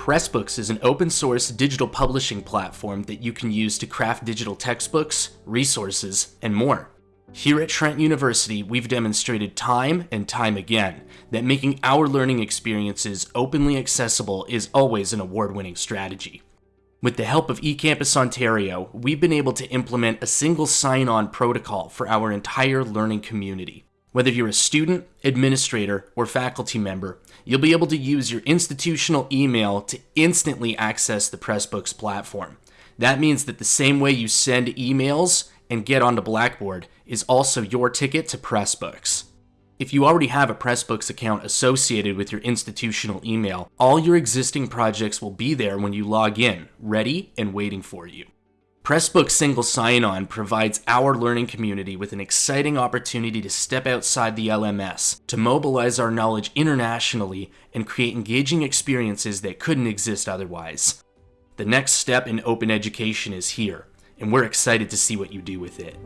Pressbooks is an open source digital publishing platform that you can use to craft digital textbooks, resources, and more. Here at Trent University, we've demonstrated time and time again that making our learning experiences openly accessible is always an award-winning strategy. With the help of eCampus Ontario, we've been able to implement a single sign-on protocol for our entire learning community. Whether you're a student, administrator, or faculty member, you'll be able to use your institutional email to instantly access the Pressbooks platform. That means that the same way you send emails and get onto Blackboard is also your ticket to Pressbooks. If you already have a Pressbooks account associated with your institutional email, all your existing projects will be there when you log in, ready and waiting for you. Pressbooks Single Sign-On provides our learning community with an exciting opportunity to step outside the LMS, to mobilize our knowledge internationally, and create engaging experiences that couldn't exist otherwise. The next step in open education is here, and we're excited to see what you do with it.